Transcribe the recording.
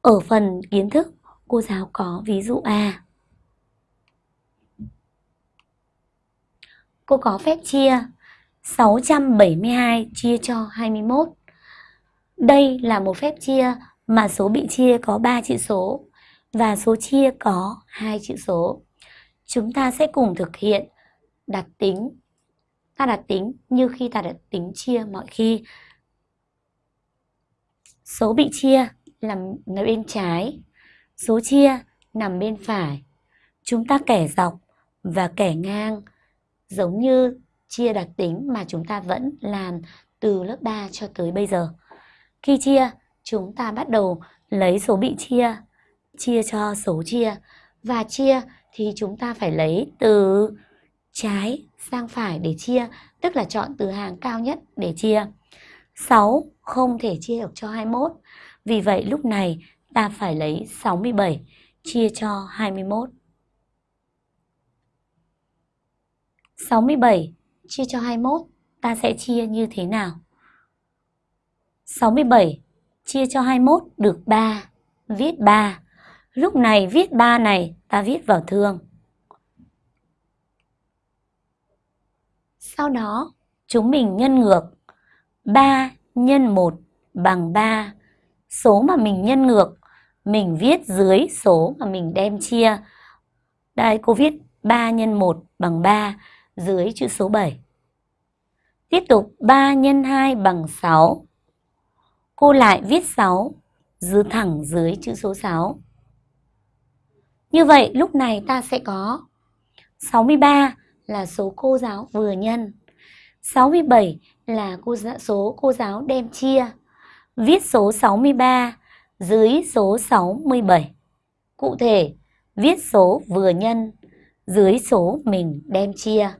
Ở phần kiến thức, cô giáo có ví dụ A. Cô có phép chia 672 chia cho 21. Đây là một phép chia mà số bị chia có 3 chữ số và số chia có 2 chữ số. Chúng ta sẽ cùng thực hiện đặt tính. Ta đặt tính như khi ta đặt tính chia mọi khi. Số bị chia nằm bên trái, số chia nằm bên phải. Chúng ta kẻ dọc và kẻ ngang giống như chia đặc tính mà chúng ta vẫn làm từ lớp 3 cho tới bây giờ. Khi chia, chúng ta bắt đầu lấy số bị chia, chia cho số chia. Và chia thì chúng ta phải lấy từ trái sang phải để chia, tức là chọn từ hàng cao nhất để chia. 6 không thể chia được cho 21. Vì vậy lúc này ta phải lấy 67 chia cho 21. 67 chia cho 21 ta sẽ chia như thế nào? 67 chia cho 21 được 3, viết 3. Lúc này viết 3 này ta viết vào thương. Sau đó chúng mình nhân ngược 3 nhân 1 bằng 3. Số mà mình nhân ngược, mình viết dưới số mà mình đem chia. Đây, cô viết 3 x 1 bằng 3 dưới chữ số 7. Tiếp tục 3 x 2 bằng 6. Cô lại viết 6 dưới thẳng dưới chữ số 6. Như vậy, lúc này ta sẽ có 63 là số cô giáo vừa nhân. 67 là cô số cô giáo đem chia. Viết số 63 dưới số 67. Cụ thể, viết số vừa nhân dưới số mình đem chia.